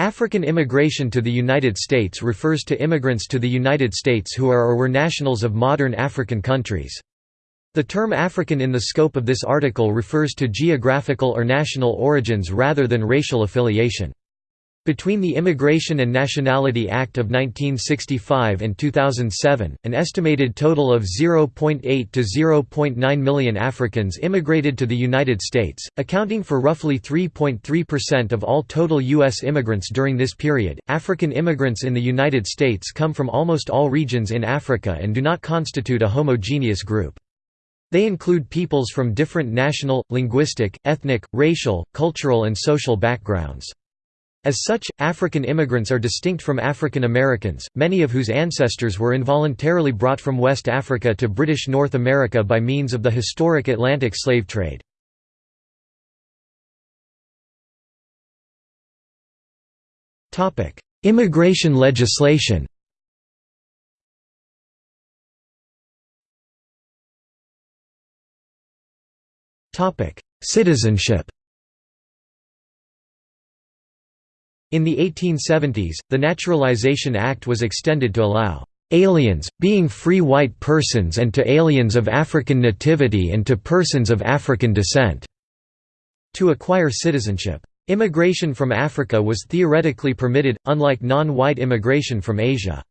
African immigration to the United States refers to immigrants to the United States who are or were nationals of modern African countries. The term African in the scope of this article refers to geographical or national origins rather than racial affiliation. Between the Immigration and Nationality Act of 1965 and 2007, an estimated total of 0.8 to 0.9 million Africans immigrated to the United States, accounting for roughly 3.3% of all total U.S. immigrants during this period. African immigrants in the United States come from almost all regions in Africa and do not constitute a homogeneous group. They include peoples from different national, linguistic, ethnic, racial, cultural, and social backgrounds. As such, African immigrants are distinct from African Americans, many of whose ancestors were involuntarily brought from West Africa to British North America by means of the historic Atlantic slave trade. Immigration legislation Citizenship In the 1870s, the Naturalization Act was extended to allow aliens, being free white persons and to aliens of African nativity and to persons of African descent", to acquire citizenship. Immigration from Africa was theoretically permitted, unlike non-white immigration from Asia.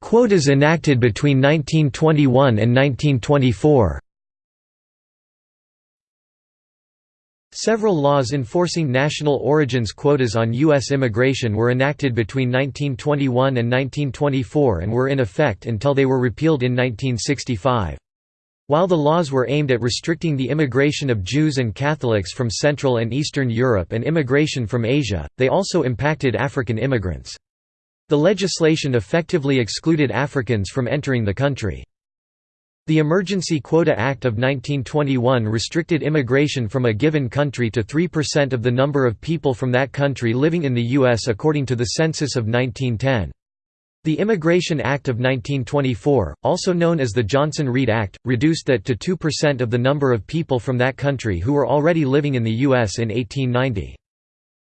Quotas enacted between 1921 and 1924 Several laws enforcing national origins quotas on U.S. immigration were enacted between 1921 and 1924 and were in effect until they were repealed in 1965. While the laws were aimed at restricting the immigration of Jews and Catholics from Central and Eastern Europe and immigration from Asia, they also impacted African immigrants. The legislation effectively excluded Africans from entering the country. The Emergency Quota Act of 1921 restricted immigration from a given country to 3% of the number of people from that country living in the U.S. according to the census of 1910. The Immigration Act of 1924, also known as the Johnson-Reed Act, reduced that to 2% of the number of people from that country who were already living in the U.S. in 1890.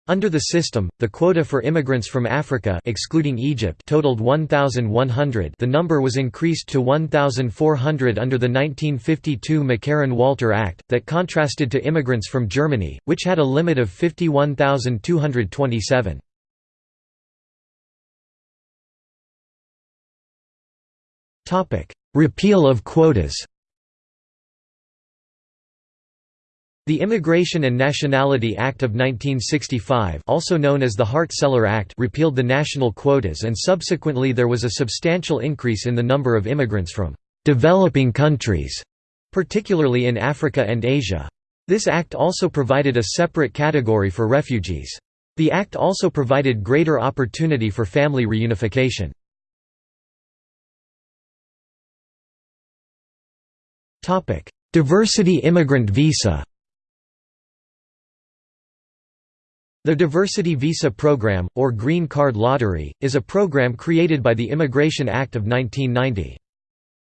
Under the system, the quota for immigrants from Africa excluding Egypt totaled 1,100 the number was increased to 1,400 under the 1952 McCarran-Walter Act, that contrasted to immigrants from Germany, which had a limit of 51,227. Repeal of quotas The Immigration and Nationality Act of 1965 also known as the Hart-Celler Act repealed the national quotas and subsequently there was a substantial increase in the number of immigrants from «developing countries», particularly in Africa and Asia. This act also provided a separate category for refugees. The act also provided greater opportunity for family reunification. Diversity immigrant visa The Diversity Visa Program, or Green Card Lottery, is a program created by the Immigration Act of 1990.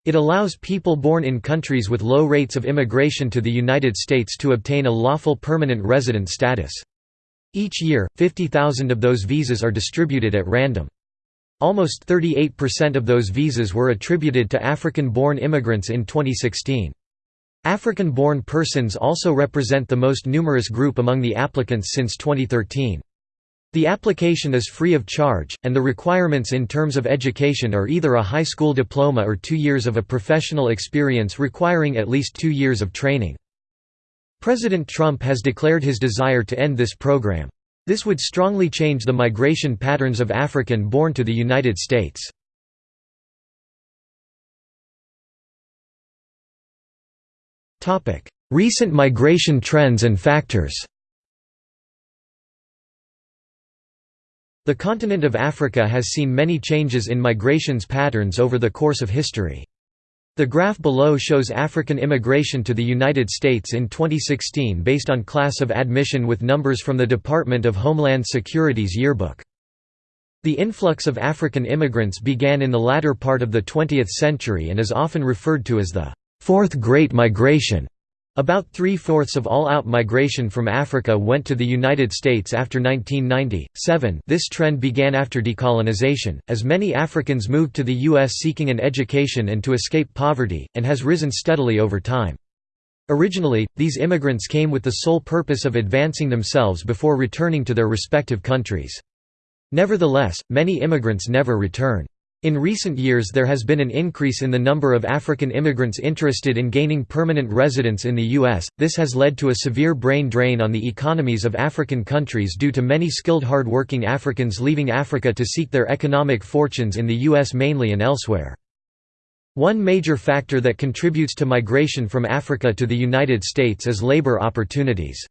It allows people born in countries with low rates of immigration to the United States to obtain a lawful permanent resident status. Each year, 50,000 of those visas are distributed at random. Almost 38% of those visas were attributed to African-born immigrants in 2016. African-born persons also represent the most numerous group among the applicants since 2013. The application is free of charge, and the requirements in terms of education are either a high school diploma or two years of a professional experience requiring at least two years of training. President Trump has declared his desire to end this program. This would strongly change the migration patterns of African born to the United States. Recent migration trends and factors The continent of Africa has seen many changes in migrations patterns over the course of history. The graph below shows African immigration to the United States in 2016 based on class of admission with numbers from the Department of Homeland Security's yearbook. The influx of African immigrants began in the latter part of the 20th century and is often referred to as the Fourth Great Migration. About three-fourths of all out migration from Africa went to the United States after 1990. 7 This trend began after decolonization, as many Africans moved to the U.S. seeking an education and to escape poverty, and has risen steadily over time. Originally, these immigrants came with the sole purpose of advancing themselves before returning to their respective countries. Nevertheless, many immigrants never return. In recent years there has been an increase in the number of African immigrants interested in gaining permanent residence in the U.S., this has led to a severe brain drain on the economies of African countries due to many skilled hard-working Africans leaving Africa to seek their economic fortunes in the U.S. mainly and elsewhere. One major factor that contributes to migration from Africa to the United States is labor opportunities.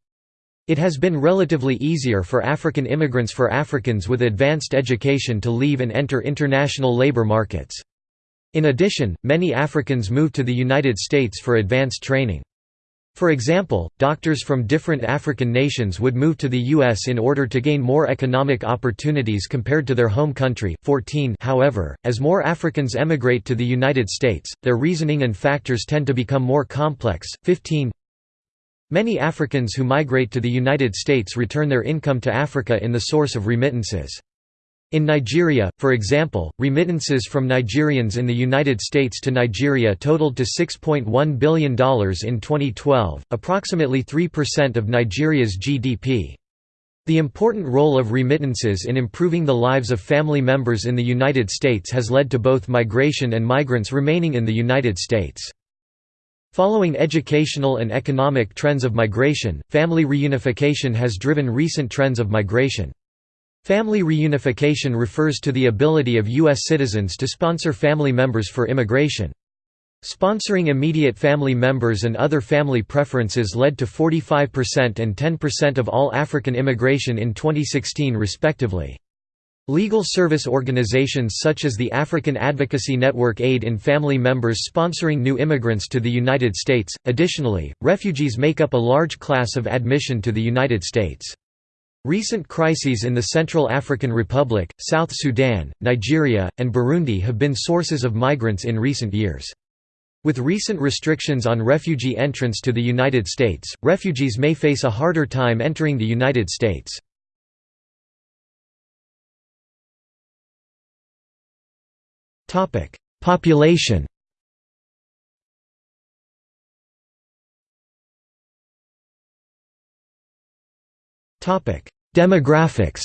It has been relatively easier for African immigrants for Africans with advanced education to leave and enter international labor markets. In addition, many Africans move to the United States for advanced training. For example, doctors from different African nations would move to the U.S. in order to gain more economic opportunities compared to their home country. 14 However, as more Africans emigrate to the United States, their reasoning and factors tend to become more complex. 15 Many Africans who migrate to the United States return their income to Africa in the source of remittances. In Nigeria, for example, remittances from Nigerians in the United States to Nigeria totaled to $6.1 billion in 2012, approximately 3% of Nigeria's GDP. The important role of remittances in improving the lives of family members in the United States has led to both migration and migrants remaining in the United States. Following educational and economic trends of migration, family reunification has driven recent trends of migration. Family reunification refers to the ability of U.S. citizens to sponsor family members for immigration. Sponsoring immediate family members and other family preferences led to 45% and 10% of all African immigration in 2016 respectively. Legal service organizations such as the African Advocacy Network aid in family members sponsoring new immigrants to the United States. Additionally, refugees make up a large class of admission to the United States. Recent crises in the Central African Republic, South Sudan, Nigeria, and Burundi have been sources of migrants in recent years. With recent restrictions on refugee entrance to the United States, refugees may face a harder time entering the United States. Topic: Population. Topic: Demographics.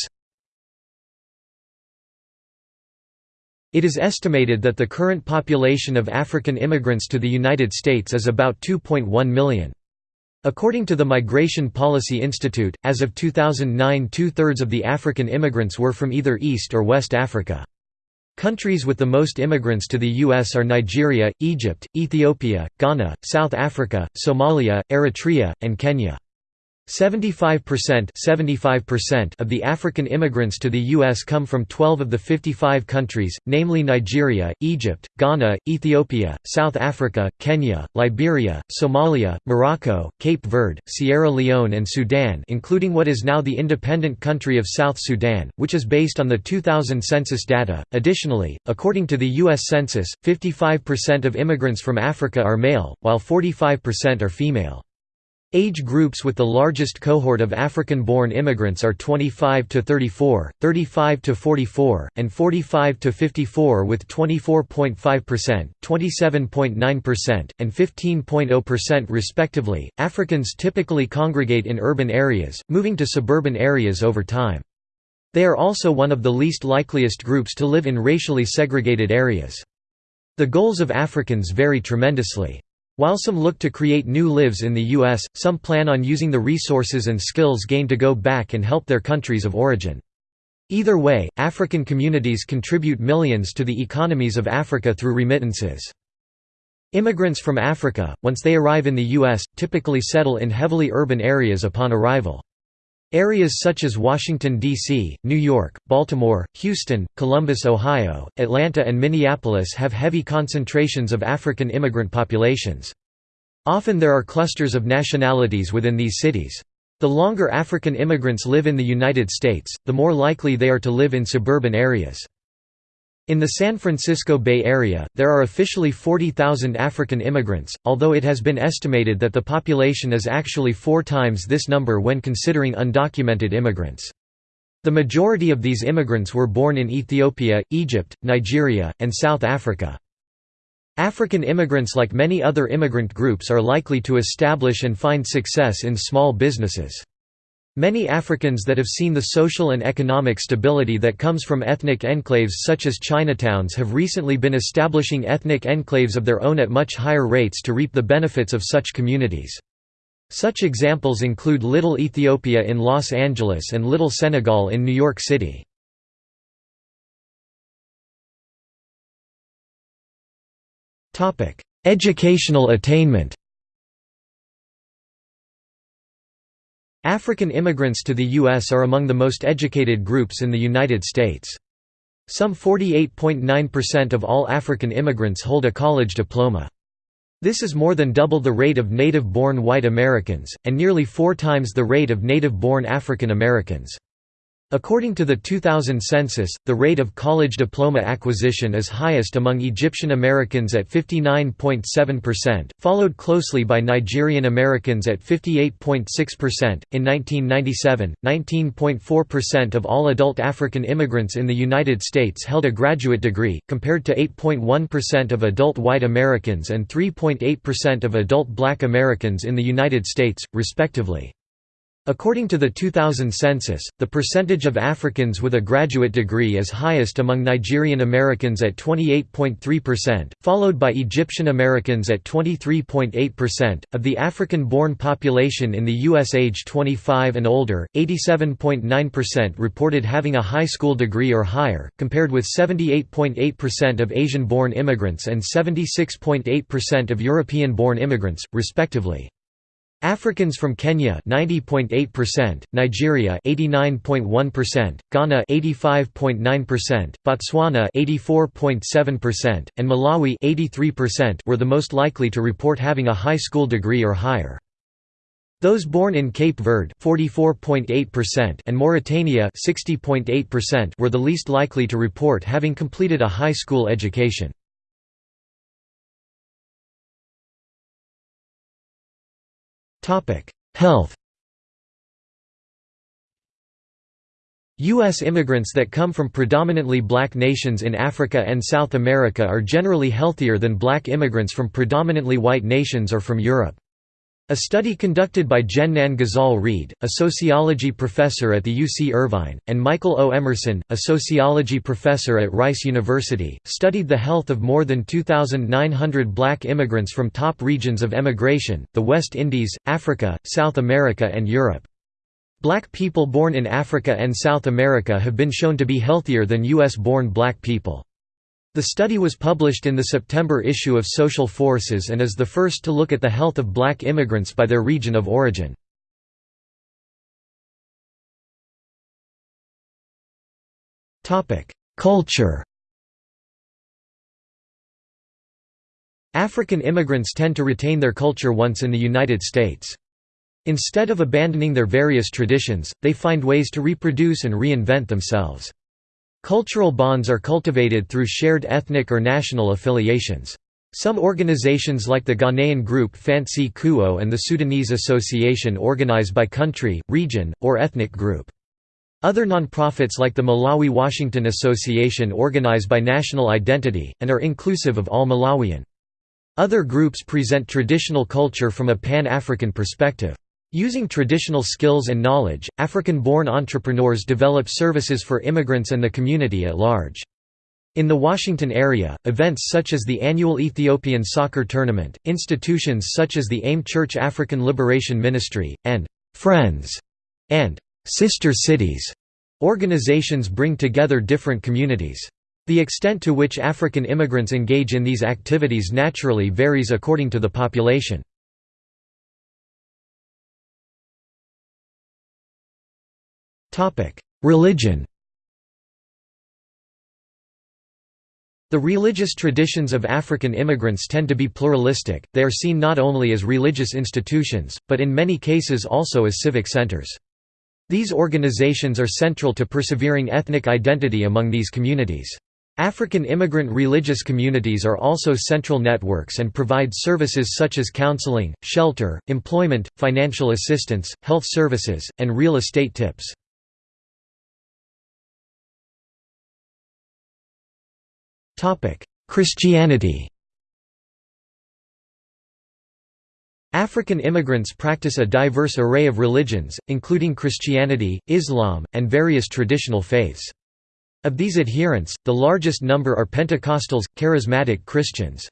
It is estimated that the current population of African immigrants to the United States is about 2.1 million. According to the Migration Policy Institute, as of 2009 two-thirds of the African immigrants were from either East or West Africa. Countries with the most immigrants to the U.S. are Nigeria, Egypt, Ethiopia, Ghana, South Africa, Somalia, Eritrea, and Kenya. 75% 75% of the African immigrants to the U.S. come from 12 of the 55 countries, namely Nigeria, Egypt, Ghana, Ethiopia, South Africa, Kenya, Liberia, Somalia, Morocco, Cape Verde, Sierra Leone and Sudan including what is now the independent country of South Sudan, which is based on the 2000 census data. Additionally, according to the U.S. Census, 55% of immigrants from Africa are male, while 45% are female. Age groups with the largest cohort of African-born immigrants are 25 to 34, 35 to 44, and 45 to 54 with 24.5%, 27.9%, and 15.0% respectively. Africans typically congregate in urban areas, moving to suburban areas over time. They are also one of the least likeliest groups to live in racially segregated areas. The goals of Africans vary tremendously. While some look to create new lives in the U.S., some plan on using the resources and skills gained to go back and help their countries of origin. Either way, African communities contribute millions to the economies of Africa through remittances. Immigrants from Africa, once they arrive in the U.S., typically settle in heavily urban areas upon arrival. Areas such as Washington, D.C., New York, Baltimore, Houston, Columbus, Ohio, Atlanta and Minneapolis have heavy concentrations of African immigrant populations. Often there are clusters of nationalities within these cities. The longer African immigrants live in the United States, the more likely they are to live in suburban areas. In the San Francisco Bay Area, there are officially 40,000 African immigrants, although it has been estimated that the population is actually four times this number when considering undocumented immigrants. The majority of these immigrants were born in Ethiopia, Egypt, Nigeria, and South Africa. African immigrants like many other immigrant groups are likely to establish and find success in small businesses. Many Africans that have seen the social and economic stability that comes from ethnic enclaves such as Chinatowns have recently been establishing ethnic enclaves of their own at much higher rates to reap the benefits of such communities. Such examples include Little Ethiopia in Los Angeles and Little Senegal in New York City. Educational attainment African immigrants to the U.S. are among the most educated groups in the United States. Some 48.9% of all African immigrants hold a college diploma. This is more than double the rate of native-born white Americans, and nearly four times the rate of native-born African Americans. According to the 2000 census, the rate of college diploma acquisition is highest among Egyptian Americans at 59.7%, followed closely by Nigerian Americans at 58.6%. In 1997, 19.4% of all adult African immigrants in the United States held a graduate degree, compared to 8.1% of adult white Americans and 3.8% of adult black Americans in the United States, respectively. According to the 2000 census, the percentage of Africans with a graduate degree is highest among Nigerian Americans at 28.3%, followed by Egyptian Americans at 23.8%. Of the African born population in the U.S. age 25 and older, 87.9% reported having a high school degree or higher, compared with 78.8% of Asian born immigrants and 76.8% of European born immigrants, respectively. Africans from Kenya 90.8%, Nigeria 89.1%, Ghana 85.9%, Botswana 84.7%, and Malawi 83% were the most likely to report having a high school degree or higher. Those born in Cape Verde 44.8% and Mauritania 60.8% were the least likely to report having completed a high school education. Health U.S. immigrants that come from predominantly black nations in Africa and South America are generally healthier than black immigrants from predominantly white nations or from Europe. A study conducted by Jennan Ghazal Read, a sociology professor at the UC Irvine, and Michael O. Emerson, a sociology professor at Rice University, studied the health of more than 2,900 black immigrants from top regions of emigration, the West Indies, Africa, South America and Europe. Black people born in Africa and South America have been shown to be healthier than U.S.-born black people. The study was published in the September issue of Social Forces and is the first to look at the health of black immigrants by their region of origin. Culture African immigrants tend to retain their culture once in the United States. Instead of abandoning their various traditions, they find ways to reproduce and reinvent themselves. Cultural bonds are cultivated through shared ethnic or national affiliations. Some organizations like the Ghanaian group Fancy Kuo and the Sudanese Association organize by country, region, or ethnic group. Other nonprofits like the Malawi-Washington Association organize by national identity, and are inclusive of all Malawian. Other groups present traditional culture from a Pan-African perspective. Using traditional skills and knowledge, African-born entrepreneurs develop services for immigrants and the community at large. In the Washington area, events such as the annual Ethiopian soccer tournament, institutions such as the AIM Church African Liberation Ministry, and «Friends» and «Sister Cities» organizations bring together different communities. The extent to which African immigrants engage in these activities naturally varies according to the population. Religion The religious traditions of African immigrants tend to be pluralistic, they are seen not only as religious institutions, but in many cases also as civic centers. These organizations are central to persevering ethnic identity among these communities. African immigrant religious communities are also central networks and provide services such as counseling, shelter, employment, financial assistance, health services, and real estate tips. Christianity African immigrants practice a diverse array of religions, including Christianity, Islam, and various traditional faiths. Of these adherents, the largest number are Pentecostals, charismatic Christians.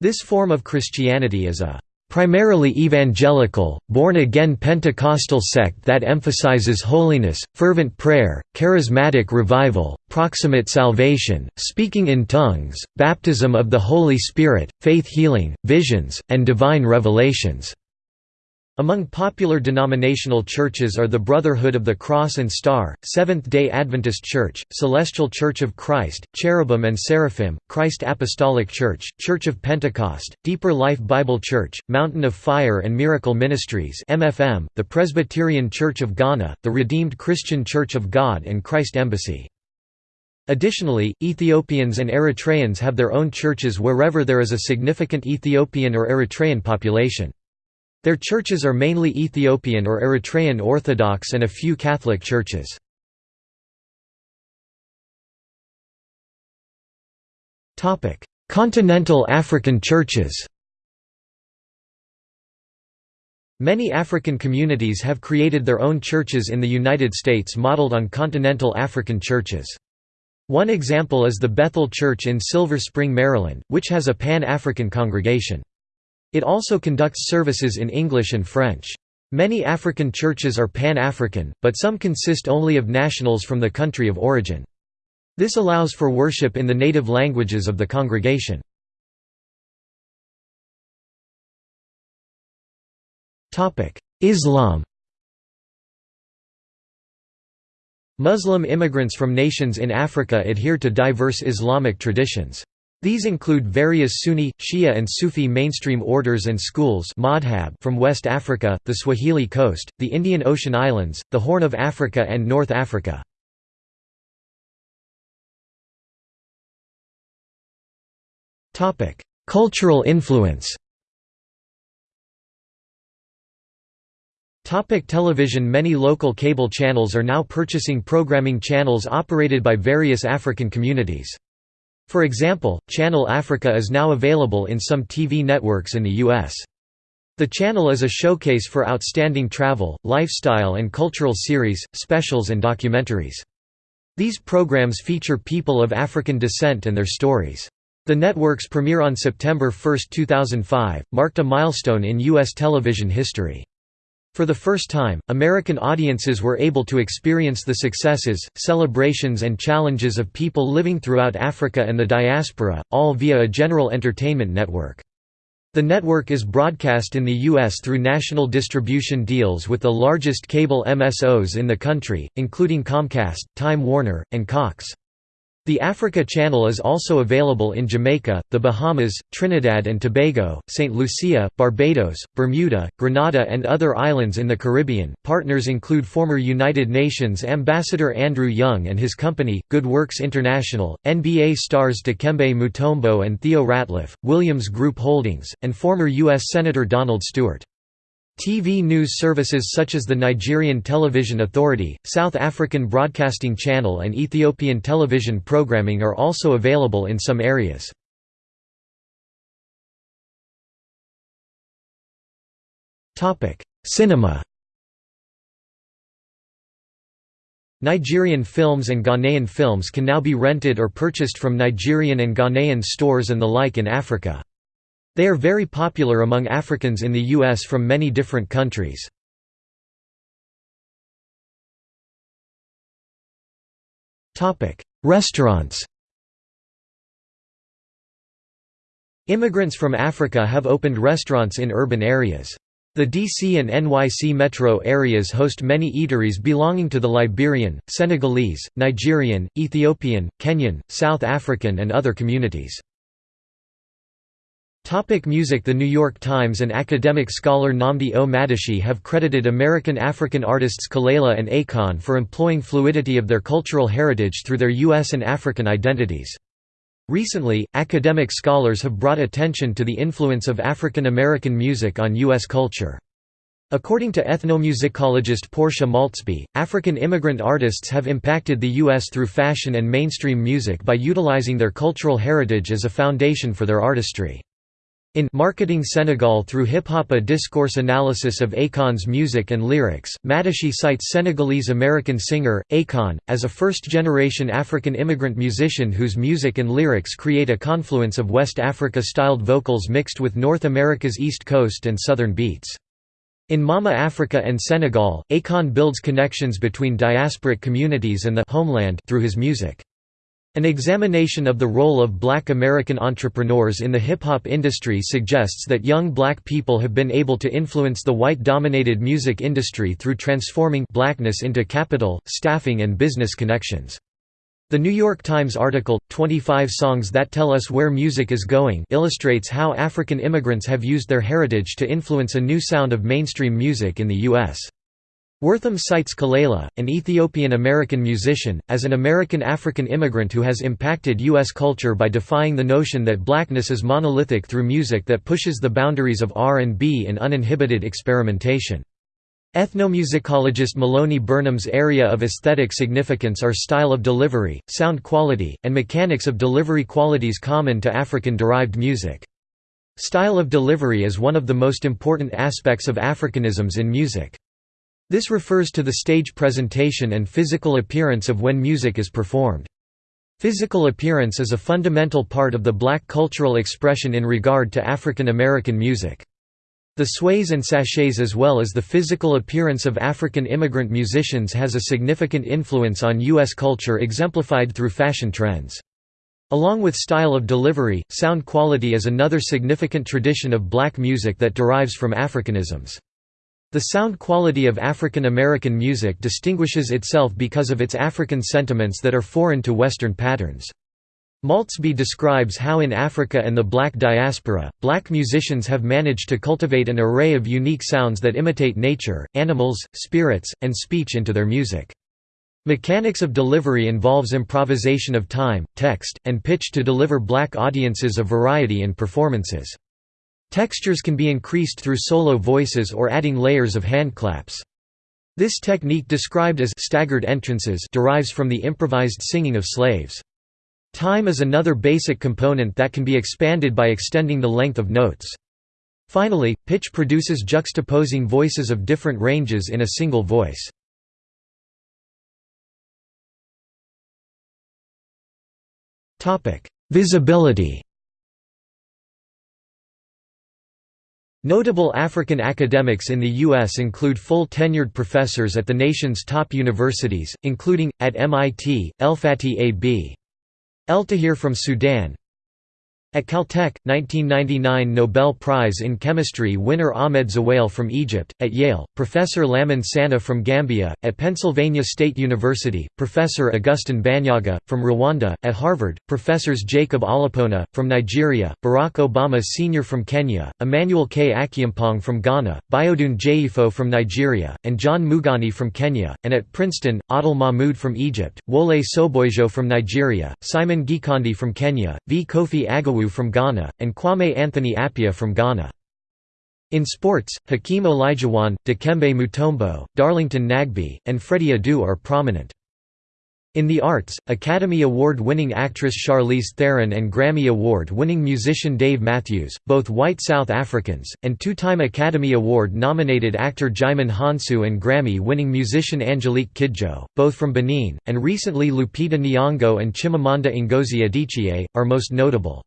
This form of Christianity is a primarily evangelical, born-again Pentecostal sect that emphasizes holiness, fervent prayer, charismatic revival, proximate salvation, speaking in tongues, baptism of the Holy Spirit, faith healing, visions, and divine revelations. Among popular denominational churches are the Brotherhood of the Cross and Star, Seventh-day Adventist Church, Celestial Church of Christ, Cherubim and Seraphim, Christ Apostolic Church, Church of Pentecost, Deeper Life Bible Church, Mountain of Fire and Miracle Ministries MFM, the Presbyterian Church of Ghana, the Redeemed Christian Church of God and Christ Embassy. Additionally, Ethiopians and Eritreans have their own churches wherever there is a significant Ethiopian or Eritrean population. Their churches are mainly Ethiopian or Eritrean Orthodox and a few Catholic churches. Continental African churches Many African communities have created their own churches in the United States modeled on continental African churches. One example is the Bethel Church in Silver Spring, Maryland, which has a Pan-African congregation. It also conducts services in English and French. Many African churches are Pan-African, but some consist only of nationals from the country of origin. This allows for worship in the native languages of the congregation. Islam Muslim immigrants from nations in Africa adhere to diverse Islamic traditions. These include various Sunni, Shia and Sufi mainstream orders and schools from West Africa, the Swahili coast, the Indian Ocean Islands, the Horn of Africa and North Africa. Cultural influence Topic television Many local cable channels are now purchasing programming channels operated by various African communities. For example, Channel Africa is now available in some TV networks in the U.S. The channel is a showcase for outstanding travel, lifestyle and cultural series, specials and documentaries. These programs feature people of African descent and their stories. The network's premiere on September 1, 2005, marked a milestone in U.S. television history. For the first time, American audiences were able to experience the successes, celebrations and challenges of people living throughout Africa and the diaspora, all via a general entertainment network. The network is broadcast in the U.S. through national distribution deals with the largest cable MSOs in the country, including Comcast, Time Warner, and Cox. The Africa Channel is also available in Jamaica, the Bahamas, Trinidad and Tobago, St. Lucia, Barbados, Bermuda, Grenada, and other islands in the Caribbean. Partners include former United Nations Ambassador Andrew Young and his company, Good Works International, NBA stars Dikembe Mutombo and Theo Ratliff, Williams Group Holdings, and former U.S. Senator Donald Stewart. TV news services such as the Nigerian Television Authority, South African Broadcasting Channel and Ethiopian television programming are also available in some areas. Cinema Nigerian films and Ghanaian films can now be rented or purchased from Nigerian and Ghanaian stores and the like in Africa. They are very popular among Africans in the U.S. from many different countries. Restaurants Immigrants from Africa have opened restaurants in urban areas. The DC and NYC metro areas host many eateries belonging to the Liberian, Senegalese, Nigerian, Ethiopian, Kenyan, South African and other communities. Topic music The New York Times and academic scholar Nnamdi O. Madichie have credited American African artists Kelela and Akon for employing fluidity of their cultural heritage through their U.S. and African identities. Recently, academic scholars have brought attention to the influence of African American music on U.S. culture. According to ethnomusicologist Portia Maultsby, African immigrant artists have impacted the U.S. through fashion and mainstream music by utilizing their cultural heritage as a foundation for their artistry. In Marketing Senegal through hip-hop a discourse analysis of Akon's music and lyrics, Madichie cites Senegalese-American singer, Akon, as a first-generation African immigrant musician whose music and lyrics create a confluence of West Africa-styled vocals mixed with North America's East Coast and Southern beats. In Mama Africa and Senegal, Akon builds connections between diasporic communities and the homeland through his music. An examination of the role of black American entrepreneurs in the hip-hop industry suggests that young black people have been able to influence the white-dominated music industry through transforming blackness into capital, staffing and business connections. The New York Times article, 25 Songs That Tell Us Where Music Is Going illustrates how African immigrants have used their heritage to influence a new sound of mainstream music in the U.S. Wortham cites Kelela, an Ethiopian-American musician, as an American-African immigrant who has impacted U.S. culture by defying the notion that blackness is monolithic through music that pushes the boundaries of R&B in uninhibited experimentation. Ethnomusicologist Maloney Burnham's area of aesthetic significance are style of delivery, sound quality, and mechanics of delivery qualities common to African-derived music. Style of delivery is one of the most important aspects of Africanisms in music. This refers to the stage presentation and physical appearance of when music is performed. Physical appearance is a fundamental part of the black cultural expression in regard to African American music. The sways and sachets as well as the physical appearance of African immigrant musicians has a significant influence on U.S. culture exemplified through fashion trends. Along with style of delivery, sound quality is another significant tradition of black music that derives from Africanisms. The sound quality of African American music distinguishes itself because of its African sentiments that are foreign to Western patterns. Maultsby describes how in Africa and the black diaspora, black musicians have managed to cultivate an array of unique sounds that imitate nature, animals, spirits, and speech into their music. Mechanics of delivery involves improvisation of time, text, and pitch to deliver black audiences a variety in performances. Textures can be increased through solo voices or adding layers of handclaps. This technique described as staggered entrances derives from the improvised singing of slaves. Time is another basic component that can be expanded by extending the length of notes. Finally, pitch produces juxtaposing voices of different ranges in a single voice. Visibility Notable African academics in the U.S. include full-tenured professors at the nation's top universities, including, at MIT, Elfatih A.B. Eltahir from Sudan at Caltech, 1999 Nobel Prize in Chemistry winner Ahmed Zewail from Egypt, at Yale, Professor Lamin Sanneh from Gambia, at Pennsylvania State University, Professor Augustin Banyaga, from Rwanda, at Harvard, Professors Jacob Olupona, from Nigeria, Barack Obama Sr. from Kenya, Emmanuel K. Akyeampong from Ghana, Biodun Jeyifo from Nigeria, and John Mugane from Kenya, and at Princeton, Adel Mahmoud from Egypt, Wole Soboyejo from Nigeria, Simon Gikandi from Kenya, V. Kofi Agawu from Ghana, and Kwame Anthony Appiah from Ghana. In sports, Hakeem Olajuwon, Dikembe Mutombo, Darlington Nagbe, and Freddie Adu are prominent. In the arts, Academy Award-winning actress Charlize Theron and Grammy Award-winning musician Dave Matthews, both white South Africans, and two-time Academy Award-nominated actor Djimon Hounsou and Grammy-winning musician Angelique Kidjo, both from Benin, and recently Lupita Nyong'o and Chimamanda Ngozi Adichie, are most notable.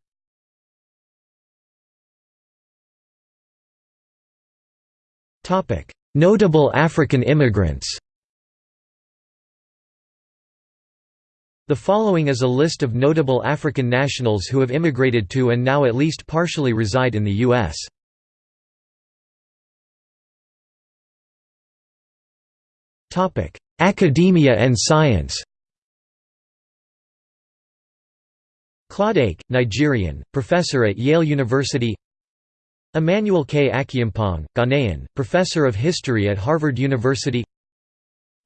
Notable African immigrants The following is a list of notable African nationals who have immigrated to and now at least partially reside in the U.S. Academia and science Claude Ake, Nigerian, professor at Yale University Emmanuel K. Akyeampong, Ghanaian, professor of history at Harvard University.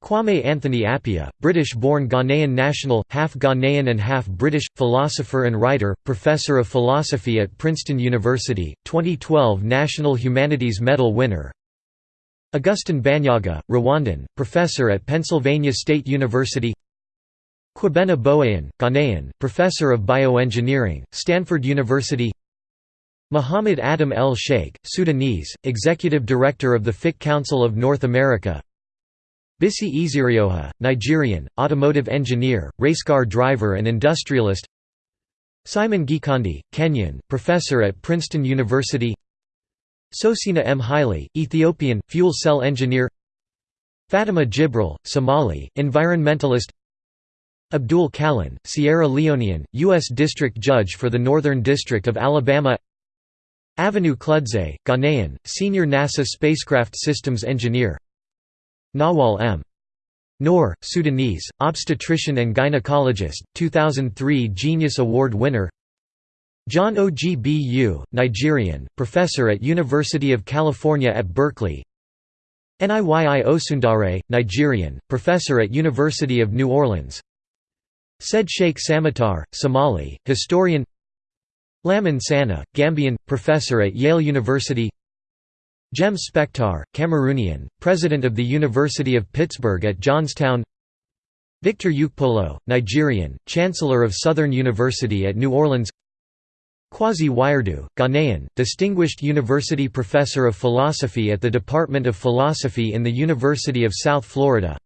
Kwame Anthony Appiah, British-born Ghanaian national, half Ghanaian and half British, philosopher and writer, professor of philosophy at Princeton University, 2012 National Humanities Medal winner. Augustin Banyaga, Rwandan, professor at Pennsylvania State University. Kwabena Boahen, Ghanaian, professor of bioengineering, Stanford University Muhammad Adam El Sheikh, Sudanese, executive director of the Fiqh Council of North America. Bisi Ezerioha, Nigerian, automotive engineer, racecar driver and industrialist. Simon Gikandi, Kenyan, professor at Princeton University. Sosina M. Haile, Ethiopian, fuel cell engineer. Fatima Jibrell, Somali, environmentalist. Abdul Kallon, Sierra Leonean, U.S. District Judge for the Northern District of Alabama Avenue Kludze, Ghanaian, Senior NASA Spacecraft Systems Engineer Nawal M. Nour, Sudanese, obstetrician and gynecologist, 2003 Genius Award winner John Ogbu, Nigerian, professor at University of California at Berkeley Niyi Osundare, Nigerian, professor at University of New Orleans Said Sheikh Samatar, Somali, historian Lamin Sanneh, Gambian, professor at Yale University Jem Spectar, Cameroonian, president of the University of Pittsburgh at Johnstown Victor Ukpolo, Nigerian, chancellor of Southern University at New Orleans Kwasi Wiredu, Ghanaian, distinguished university professor of philosophy at the Department of Philosophy in the University of South Florida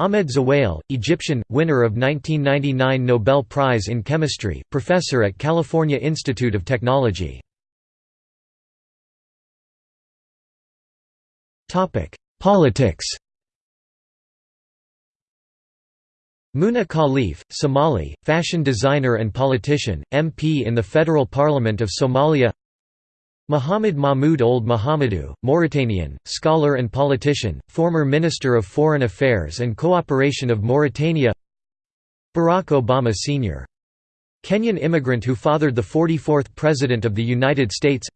Ahmed Zewail, Egyptian, winner of 1999 Nobel Prize in Chemistry, professor at California Institute of Technology. Politics. Muna Khalif, Somali, fashion designer and politician, MP in the Federal Parliament of Somalia Muhammad Mahmoud Ould Mohamedou, Mauritanian, scholar and politician, former Minister of Foreign Affairs and Cooperation of Mauritania. Barack Obama Sr. Kenyan immigrant who fathered the 44th President of the United States.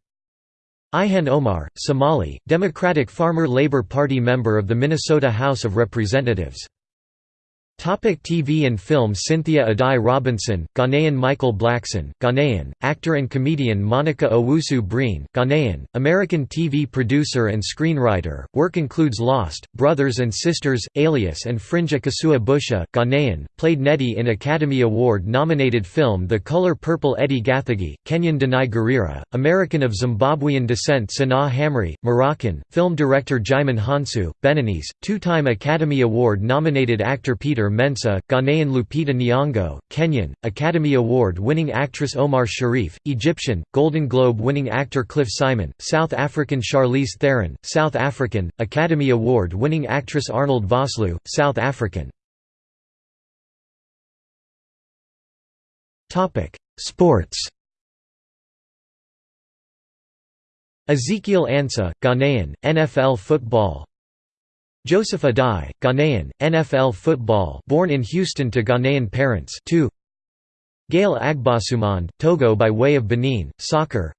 Ilhan Omar, Somali, Democratic Farmer Labor Party member of the Minnesota House of Representatives Topic TV and film Cynthia Addai Robinson, Ghanaian Michael Blackson, Ghanaian, actor and comedian Monica Owusu Breen, Ghanaian, American TV producer and screenwriter, work includes Lost, Brothers and Sisters, Alias and Fringe Akosua Busia, Ghanaian, played Nettie in Academy Award-nominated film The Color Purple Edi Gathegi, Kenyan Danai Gurira, American of Zimbabwean descent Sanaa Hamri, Moroccan, film director Djimon Hounsou, Beninese, two-time Academy Award-nominated actor Peter Mensah, Ghanaian Lupita Nyong'o, Kenyan, Academy Award-winning actress Omar Sharif, Egyptian, Golden Globe-winning actor Cliff Simon, South African Charlize Theron, South African, Academy Award-winning actress Arnold Vosloo, South African. Sports Ezekiel Ansah, Ghanaian, NFL football Joseph Addai, Ghanaian, NFL football born in Houston to Ghanaian parents 2. Gale Agbossoumonde, Togo by way of Benin, soccer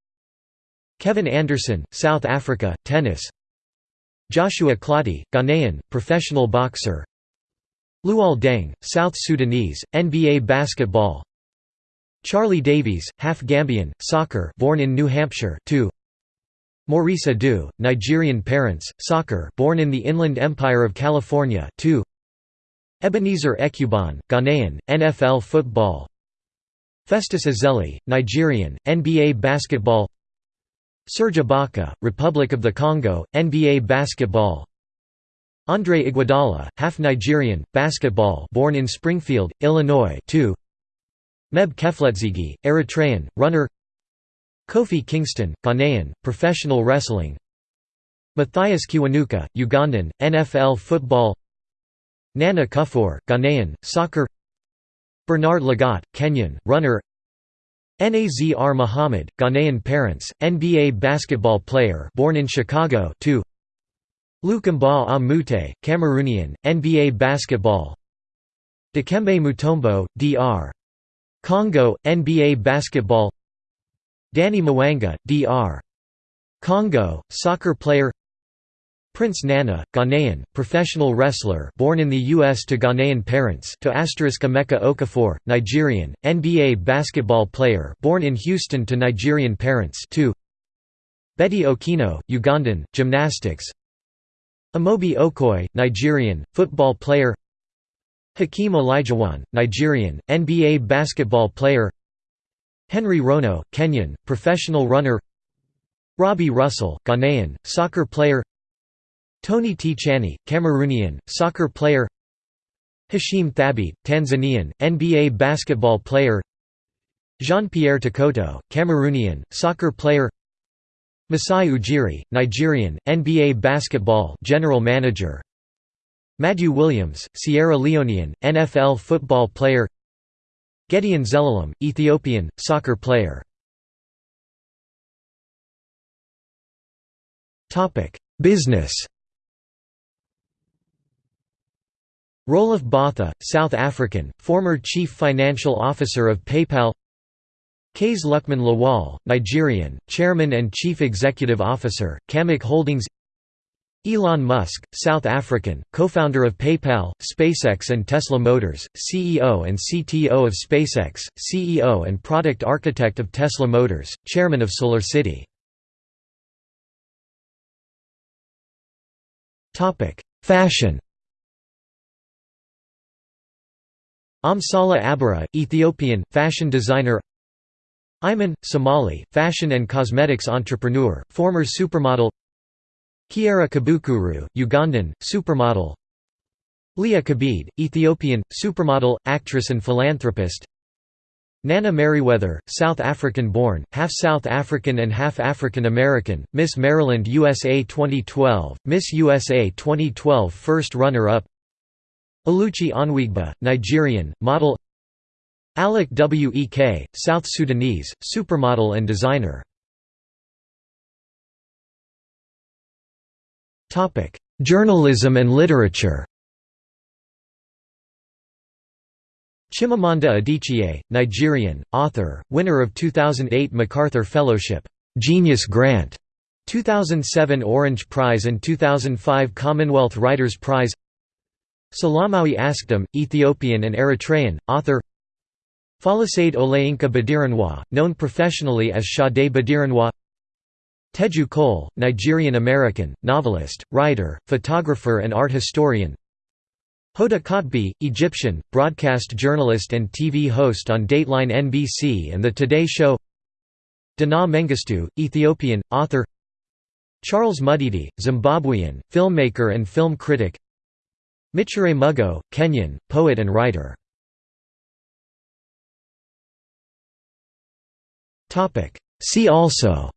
Kevin Anderson, South Africa, tennis Joshua Clottey, Ghanaian, professional boxer Luol Deng, South Sudanese, NBA basketball Charlie Davies, half Gambian, soccer born in New Hampshire 2. Maurice Edu, Nigerian parents, soccer born in the Inland Empire of California 2. Ebenezer Ekuban, Ghanaian, NFL football Festus Ezeli, Nigerian, NBA basketball Serge Ibaka, Republic of the Congo, NBA basketball Andre Iguodala, half Nigerian, basketball born in Springfield, Illinois 2. Meb Keflezighi, Eritrean, runner Kofi Kingston, Ghanaian, professional wrestling. Mathias Kiwanuka, Ugandan, NFL football. Nana Kuffour, Ghanaian, soccer. Bernard Lagat, Kenyan, runner. Nazr Muhammad, Ghanaian parents, NBA basketball player born in Chicago 2. Luc Mbah a Moute, Cameroonian, NBA basketball. Dikembe Mutombo, DR. Congo, NBA basketball Danny Mwanga, Dr. Congo, soccer player Prince Nana, Ghanaian, professional wrestler born in the U.S. to Ghanaian parents to asterisk Emeka Okafor, Nigerian, NBA basketball player born in Houston to Nigerian parents to Betty Okino, Ugandan, gymnastics Amobi Okoye, Nigerian, football player Hakeem Olajuwon, Nigerian, NBA basketball player Henry Rono, Kenyan, professional runner. Robbie Russell, Ghanaian, soccer player. Tony Tchani, Cameroonian, soccer player. Hasheem Thabeet, Tanzanian, NBA basketball player. Jean-Pierre Tokoto, Cameroonian, soccer player. Masai Ujiri, Nigerian, NBA basketball general manager. Madieu Williams, Sierra Leonean, NFL football player Gideon Zelalem, Ethiopian, soccer player. Business. Roelof Botha, South African, former Chief Financial Officer of PayPal. Kase Lukman Lawal, Nigerian, Chairman and Chief Executive Officer, CAMAC Holdings Elon Musk, South African, co-founder of PayPal, SpaceX and Tesla Motors, CEO and CTO of SpaceX, CEO and product architect of Tesla Motors, Chairman of SolarCity. Fashion. Amsale Aberra, Ethiopian, fashion designer. Iman, Somali, fashion and cosmetics entrepreneur, former supermodel Kiara Kabukuru, Ugandan, supermodel. Liya Kebede, Ethiopian, supermodel, actress and philanthropist. Nana Meriwether, South African-born, half South African and half African-American, Miss Maryland USA 2012, Miss USA 2012 first runner-up. Oluchi Onweagba, Nigerian, model. Alec Wek, South Sudanese, supermodel and designer Journalism and literature. Chimamanda Adichie, Nigerian, author, winner of 2008 MacArthur Fellowship, Genius Grant, 2007 Orange Prize and 2005 Commonwealth Writers' Prize. Salamawi Askdom, Ethiopian and Eritrean, author. Folasade Olayinka Baderinwa, known professionally as Sade Baderinwa Teju Cole, Nigerian-American, novelist, writer, photographer and art historian. Hoda Kotb, Egyptian, broadcast journalist and TV host on Dateline NBC and The Today Show. Dinaw Mengestu, Ethiopian, author. Charles Mudede, Zimbabwean, filmmaker and film critic. Micere Mugo, Kenyan, poet and writer. See also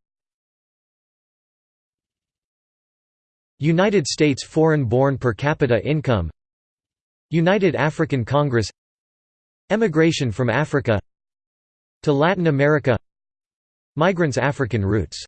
United States foreign-born per capita income United African Congress Emigration from Africa to Latin America Migrants' African roots